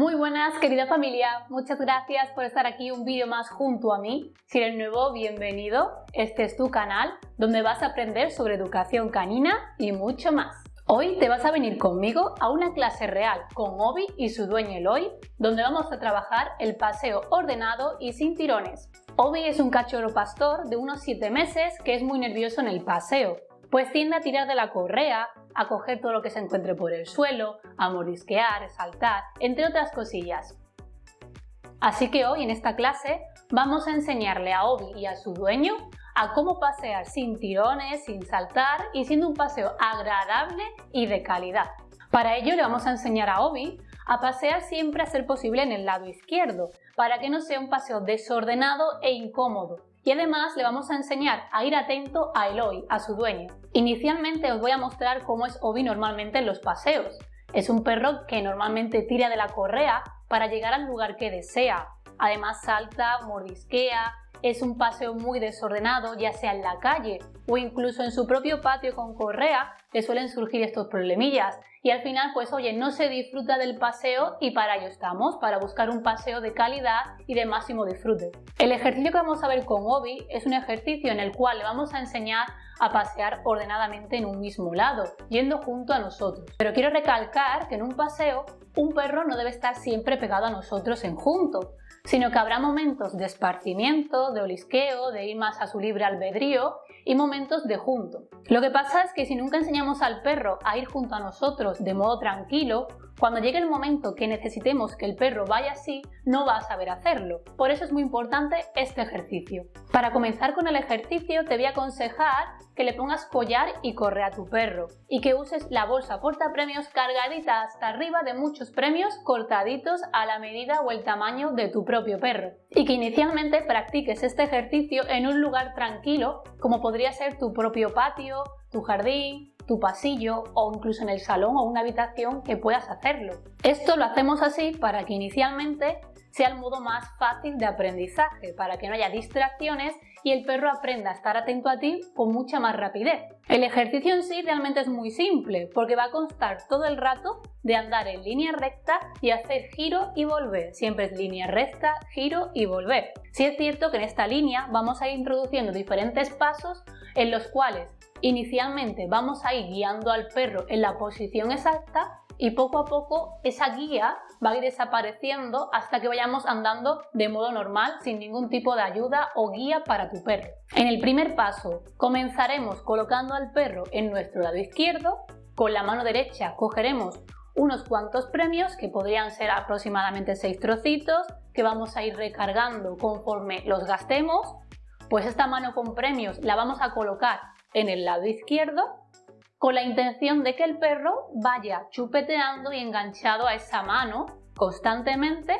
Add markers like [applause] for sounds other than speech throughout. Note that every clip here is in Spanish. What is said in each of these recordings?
Muy buenas querida familia, muchas gracias por estar aquí un vídeo más junto a mí. Si eres nuevo, bienvenido. Este es tu canal donde vas a aprender sobre educación canina y mucho más. Hoy te vas a venir conmigo a una clase real con Obi y su dueño Eloy, donde vamos a trabajar el paseo ordenado y sin tirones. Obi es un cachorro pastor de unos 7 meses que es muy nervioso en el paseo, pues tiende a tirar de la correa, a coger todo lo que se encuentre por el suelo, a morisquear, saltar, entre otras cosillas. Así que hoy en esta clase vamos a enseñarle a Obi y a su dueño a cómo pasear sin tirones, sin saltar y siendo un paseo agradable y de calidad. Para ello le vamos a enseñar a Obi a pasear siempre a ser posible en el lado izquierdo, para que no sea un paseo desordenado e incómodo, y además le vamos a enseñar a ir atento a Eloy, a su dueño. Inicialmente os voy a mostrar cómo es Obi normalmente en los paseos. Es un perro que normalmente tira de la correa para llegar al lugar que desea. Además salta, mordisquea, es un paseo muy desordenado, ya sea en la calle o incluso en su propio patio con correa, le suelen surgir estos problemillas. Y al final, pues oye, no se disfruta del paseo y para ello estamos, para buscar un paseo de calidad y de máximo disfrute. El ejercicio que vamos a ver con Obi es un ejercicio en el cual le vamos a enseñar a pasear ordenadamente en un mismo lado, yendo junto a nosotros. Pero quiero recalcar que en un paseo un perro no debe estar siempre pegado a nosotros en junto, sino que habrá momentos de esparcimiento, de olisqueo, de ir más a su libre albedrío y momentos de junto. Lo que pasa es que si nunca enseñamos al perro a ir junto a nosotros de modo tranquilo, cuando llegue el momento que necesitemos que el perro vaya así, no va a saber hacerlo. Por eso es muy importante este ejercicio. Para comenzar con el ejercicio te voy a aconsejar que le pongas collar y corre a tu perro y que uses la bolsa porta premios cargadita hasta arriba de muchos premios cortaditos a la medida o el tamaño de tu propio perro y que inicialmente practiques este ejercicio en un lugar tranquilo como podría ser tu propio patio, tu jardín, tu pasillo o incluso en el salón o una habitación que puedas hacerlo. Esto lo hacemos así para que inicialmente sea el modo más fácil de aprendizaje, para que no haya distracciones y el perro aprenda a estar atento a ti con mucha más rapidez. El ejercicio en sí realmente es muy simple, porque va a constar todo el rato de andar en línea recta y hacer giro y volver. Siempre es línea recta, giro y volver. Si es cierto que en esta línea vamos a ir introduciendo diferentes pasos en los cuales Inicialmente vamos a ir guiando al perro en la posición exacta y poco a poco esa guía va a ir desapareciendo hasta que vayamos andando de modo normal sin ningún tipo de ayuda o guía para tu perro. En el primer paso comenzaremos colocando al perro en nuestro lado izquierdo, con la mano derecha cogeremos unos cuantos premios que podrían ser aproximadamente 6 trocitos que vamos a ir recargando conforme los gastemos pues esta mano con premios la vamos a colocar en el lado izquierdo con la intención de que el perro vaya chupeteando y enganchado a esa mano constantemente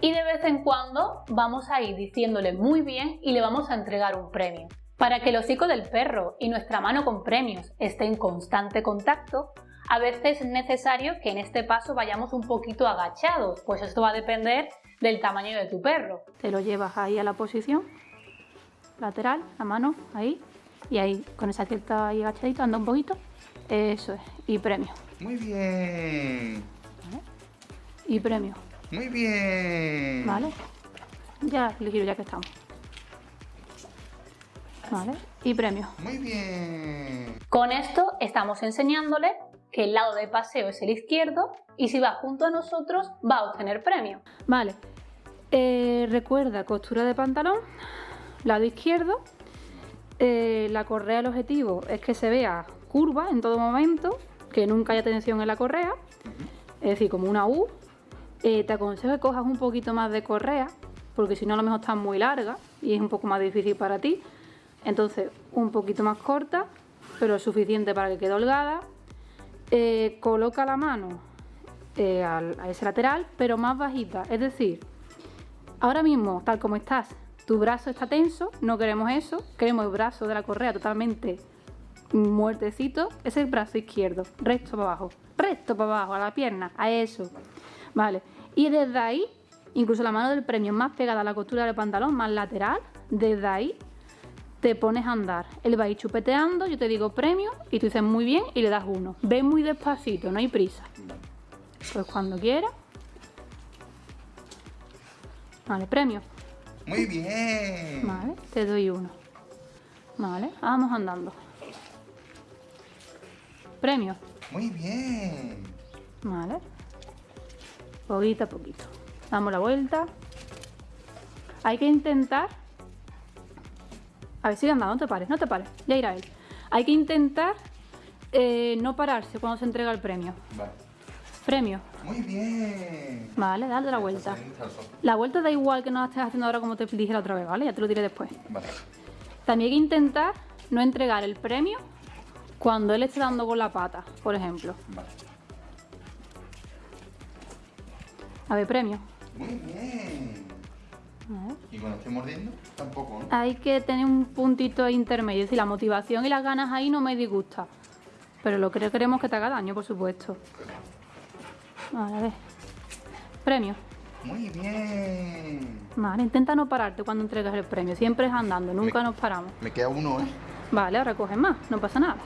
y de vez en cuando vamos a ir diciéndole muy bien y le vamos a entregar un premio. Para que el hocico del perro y nuestra mano con premios esté en constante contacto, a veces es necesario que en este paso vayamos un poquito agachados, pues esto va a depender del tamaño de tu perro. Te lo llevas ahí a la posición lateral, la mano ahí, y ahí con esa cierta ahí agachadito, anda un poquito. Eso es. Y premio. Muy bien. Y premio. Muy bien. Vale. Ya le giro ya que estamos. Vale. Y premio. Muy bien. Con esto estamos enseñándole que el lado de paseo es el izquierdo y si va junto a nosotros va a obtener premio. Vale. Eh, recuerda costura de pantalón, lado izquierdo eh, la correa del objetivo es que se vea curva en todo momento, que nunca haya tensión en la correa, es decir, como una U. Eh, te aconsejo que cojas un poquito más de correa, porque si no a lo mejor está muy larga y es un poco más difícil para ti. Entonces, un poquito más corta, pero suficiente para que quede holgada. Eh, coloca la mano a ese lateral, pero más bajita, es decir, ahora mismo, tal como estás, tu brazo está tenso, no queremos eso, queremos el brazo de la correa totalmente muertecito, es el brazo izquierdo, recto para abajo, recto para abajo, a la pierna, a eso, vale, y desde ahí, incluso la mano del premio más pegada a la costura del pantalón, más lateral, desde ahí te pones a andar, él va a ir chupeteando, yo te digo premio, y tú dices muy bien, y le das uno, ve muy despacito, no hay prisa, pues cuando quieras, Vale, premio. Muy bien. Vale, te doy uno. Vale, vamos andando. Premio. Muy bien. Vale. Poquito a poquito. Damos la vuelta. Hay que intentar... A ver, sigue andando, no te pares, no te pares. Ya irá él. Hay que intentar eh, no pararse cuando se entrega el premio. Vale. Premio. Muy bien. Vale, dale la vuelta. La vuelta da igual que no la estés haciendo ahora como te dije la otra vez, ¿vale? Ya te lo diré después. Vale. También hay que intentar no entregar el premio cuando él esté dando con la pata, por ejemplo. Vale. A ver, premio. Muy bien. Y cuando esté mordiendo, tampoco, ¿no? Hay que tener un puntito intermedio, es decir, la motivación y las ganas ahí no me disgusta. Pero lo que queremos que te haga daño, por supuesto. Vale, a ver. Premio. Muy bien. Vale, intenta no pararte cuando entregas el premio. Siempre es andando, nunca Me- nos paramos. Me queda uno, ¿eh? Vale, ahora coges más, no pasa nada.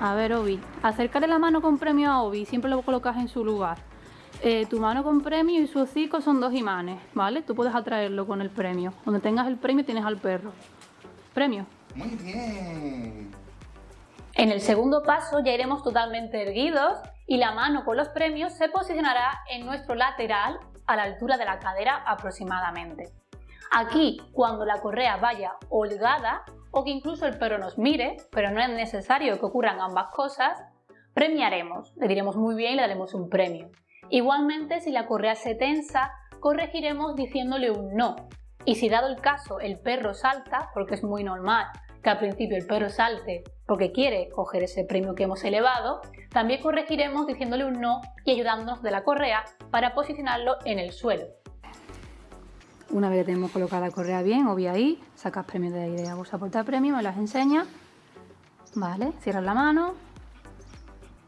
A ver, Obi. Acércale la mano con premio a Obi, siempre lo colocas en su lugar. Eh, tu mano con premio y su hocico son dos imanes, ¿vale? Tú puedes atraerlo con el premio. Donde tengas el premio tienes al perro. Premio. Muy bien. En el segundo paso ya iremos totalmente erguidos y la mano con los premios se posicionará en nuestro lateral a la altura de la cadera aproximadamente. Aquí, cuando la correa vaya holgada o que incluso el perro nos mire, pero no es necesario que ocurran ambas cosas, premiaremos, le diremos muy bien y le daremos un premio. Igualmente, si la correa se tensa, corregiremos diciéndole un no. Y si dado el caso el perro salta, porque es muy normal que al principio el perro salte porque quiere coger ese premio que hemos elevado, también corregiremos diciéndole un no y ayudándonos de la correa para posicionarlo en el suelo. Una vez que tenemos colocada la correa bien, Obi ahí, sacas premios de ahí de la bolsa porta premio, me las enseñas. Vale, cierras la mano.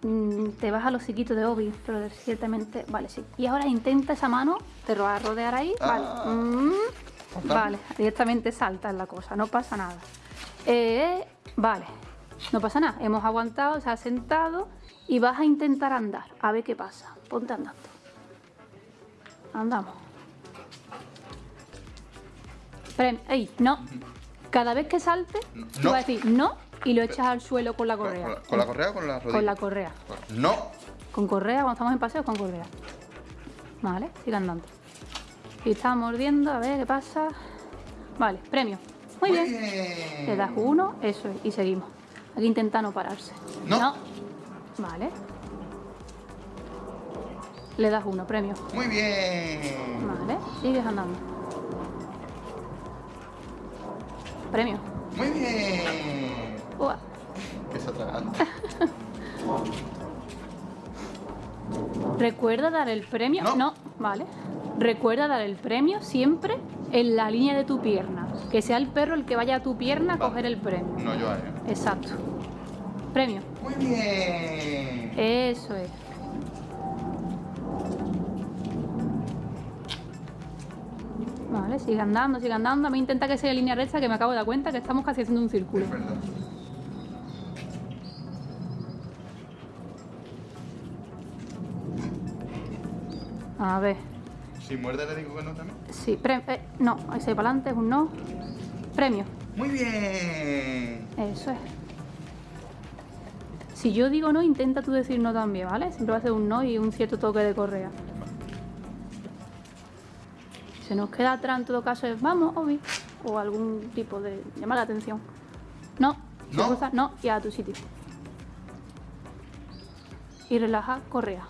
Mm, te vas al hociquito de Obi, pero ciertamente. Vale, sí. Y ahora intenta esa mano, te va a rodear ahí. Vale. Ah. Mm, Salta. vale, directamente salta en la cosa, no pasa nada. Eh, vale, no pasa nada. Hemos aguantado, se ha sentado y vas a intentar andar. A ver qué pasa. Ponte andando. Andamos. Prem, ey, no. Cada vez que salte, tú No. vas a decir no y lo echas al suelo con la ¿Con, correa. con la, con la correa o con la rodilla? Con la correa. No. Con correa, cuando estamos en paseo, con correa. Vale, sigue andando. Y está mordiendo, a ver qué pasa. Vale, premio. Muy bien. Le das uno, eso es, y seguimos. Aquí intenta no pararse. No. Vale. Le das uno, premio. Muy bien. Vale, sigues andando. Premio. Muy bien. Ua. ¿Qué está tragando? [laughs] Recuerda dar el premio. No. vale. Recuerda dar el premio siempre en la línea de tu pierna. Que sea el perro el que vaya a tu pierna a coger el premio. No, yo a él. Exacto. Premio. Muy bien. Eso es. Vale, sigue andando, sigue andando. A mí intenta que sea en línea recta, que me acabo de dar cuenta que estamos casi haciendo un círculo. Es verdad. A ver. Si muerde le digo que no también. Sí, eh, no, ese para adelante es un no. Premio. Muy bien. Eso es. Si yo digo no, intenta tú decir no también, ¿vale? Siempre va a ser un no y un cierto toque de correa. Si se nos queda atrás, en todo caso, es vamos, Obi. O algún tipo de llamar la atención. No. No. no, y a tu sitio. Y relaja correa.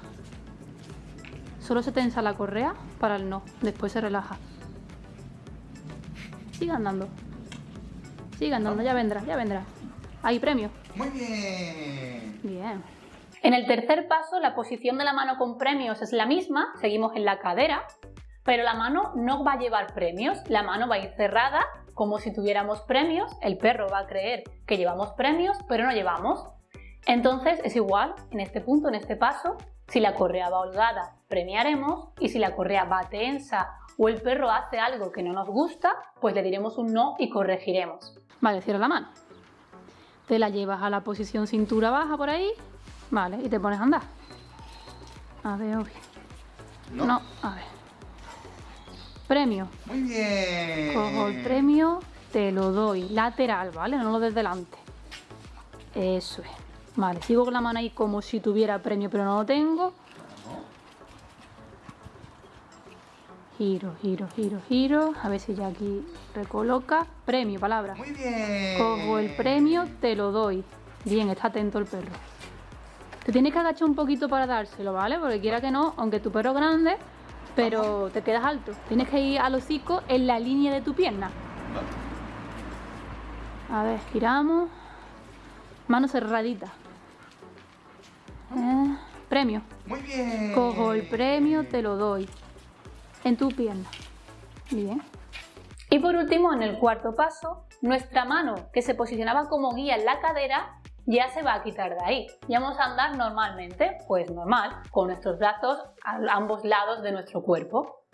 Solo se tensa la correa para el no. Después se relaja. Sigue andando. Sigue andando, ya vendrá, ya vendrá. Ahí, premio. Muy bien. Bien. En el tercer paso, la posición de la mano con premios es la misma, seguimos en la cadera, pero la mano no va a llevar premios, la mano va a ir cerrada como si tuviéramos premios, el perro va a creer que llevamos premios, pero no llevamos. Entonces es igual, en este punto, en este paso, si la correa va holgada, premiaremos, y si la correa va tensa o el perro hace algo que no nos gusta, pues le diremos un no y corregiremos. Vale, cierra la mano. Te la llevas a la posición cintura baja por ahí. Vale, y te pones a andar. A ver, Obi. No. No, a ver. Premio. Muy bien. Cojo el premio, te lo doy. Lateral, ¿vale? No lo des delante. Eso es. Vale, sigo con la mano ahí como si tuviera premio, pero no lo tengo. Giro, giro, giro, giro. A ver si ya aquí recoloca. Premio, palabra. Muy bien. Cojo el premio, te lo doy. Bien, está atento el perro. Te tienes que agachar un poquito para dárselo, ¿vale? Porque quiera que no, aunque tu perro es grande, pero te quedas alto. Tienes que ir al hocico en la línea de tu pierna. A ver, giramos. Mano cerradita. Eh, premio. Muy bien. Cojo el premio, te lo doy. En tu pierna. Bien. Y por último, en el cuarto paso, nuestra mano que se posicionaba como guía en la cadera ya se va a quitar de ahí. Y vamos a andar normalmente, pues normal, con nuestros brazos a ambos lados de nuestro cuerpo.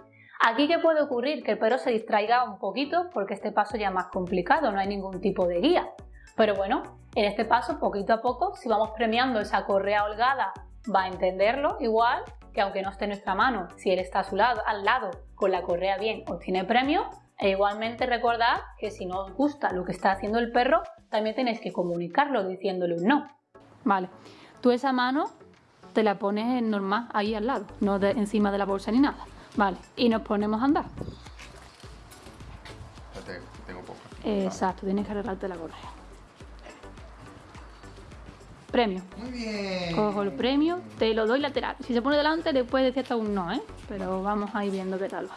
Aquí que puede ocurrir que el perro se distraiga un poquito porque este paso ya es más complicado, no hay ningún tipo de guía. Pero bueno, en este paso, poquito a poco, si vamos premiando esa correa holgada, va a entenderlo igual que aunque no esté en nuestra mano, si él está a su lado, al lado con la correa bien, obtiene premio. E igualmente recordad que si no os gusta lo que está haciendo el perro, también tenéis que comunicarlo diciéndole un no. Vale. Tú esa mano te la pones normal ahí al lado, no encima de la bolsa ni nada. Vale. Y nos ponemos a andar. tengo poca. Exacto, tienes que arreglarte la correa. Premio. Muy bien. Cojo el premio, te lo doy lateral. Si se pone delante, le puedes decir hasta un no, ¿eh? Pero vamos a ir viendo qué tal va.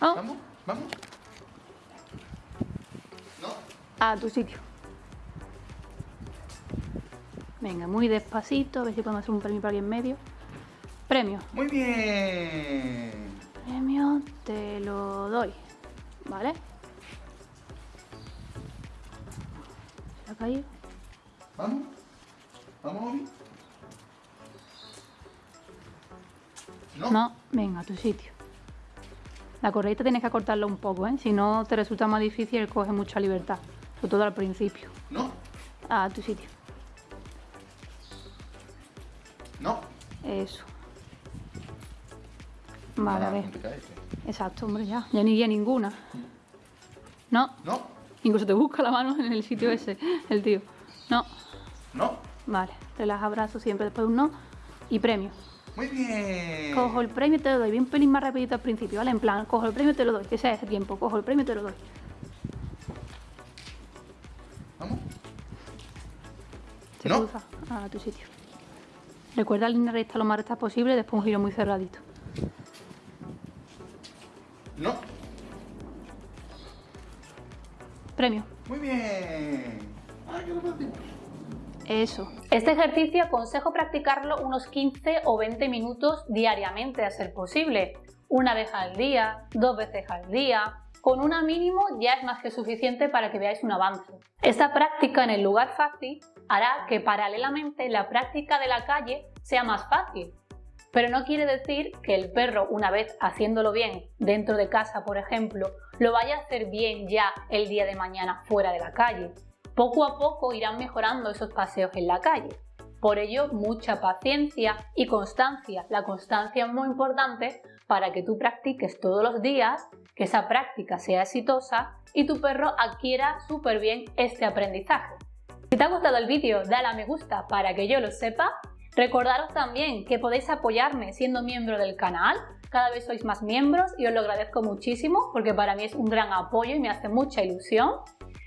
Oh, Vamos, vamos. No. a tu sitio. Venga, muy despacito, a ver si podemos hacer un premio para alguien en medio. Premio. Muy bien. Premio, te lo doy. ¿Vale? ¿Se ha caído? Vamos. Vamos, Obi. No. No, venga, a tu sitio. La correita tienes que acortarla un poco, ¿eh? Si no, te resulta más difícil y coge mucha libertad. Sobre todo al principio. No. A tu sitio. No. Eso. Vale, a Ah, ver. eh. Exacto, hombre, ya. Ya ni guía ninguna. No. No. Incluso te busca la mano en el sitio ese, el tío. No. No. Vale. Te las abrazo siempre después de un no. Y premio. Muy bien. Cojo el premio y te lo doy. Bien pelín más rapidito al principio, ¿vale? En plan, cojo el premio y te lo doy. Que sea ese tiempo. Cojo el premio y te lo doy. Vamos. Se No. cruza a tu sitio. Recuerda línea recta lo más recta posible, después un giro muy cerradito. No. Premio. Muy bien. Ay, qué. Eso. Este ejercicio aconsejo practicarlo unos 15 o 20 minutos diariamente a ser posible. Una vez al día, dos veces al día. Con una mínimo ya es más que suficiente para que veáis un avance. Esta práctica en el lugar fácil hará que paralelamente la práctica de la calle sea más fácil. Pero no quiere decir que el perro, una vez haciéndolo bien dentro de casa, por ejemplo, lo vaya a hacer bien ya el día de mañana fuera de la calle. Poco a poco irán mejorando esos paseos en la calle. Por ello, mucha paciencia y constancia. La constancia es muy importante para que tú practiques todos los días, que esa práctica sea exitosa y tu perro adquiera súper bien este aprendizaje. Si te ha gustado el vídeo, dale a me gusta para que yo lo sepa. Recordaros también que podéis apoyarme siendo miembro del canal. Cada vez sois más miembros y os lo agradezco muchísimo porque para mí es un gran apoyo y me hace mucha ilusión.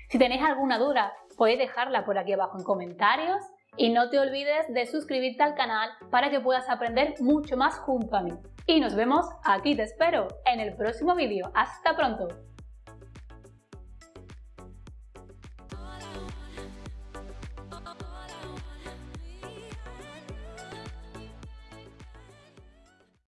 Si tenéis alguna duda, podéis dejarla por aquí abajo en comentarios y no te olvides de suscribirte al canal para que puedas aprender mucho más junto a mí. Y nos vemos, aquí te espero, en el próximo vídeo. ¡Hasta pronto!